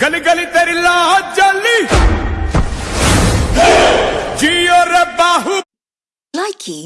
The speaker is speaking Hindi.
गली गली तेरी लाज जली। जियो रे बाहु। Likey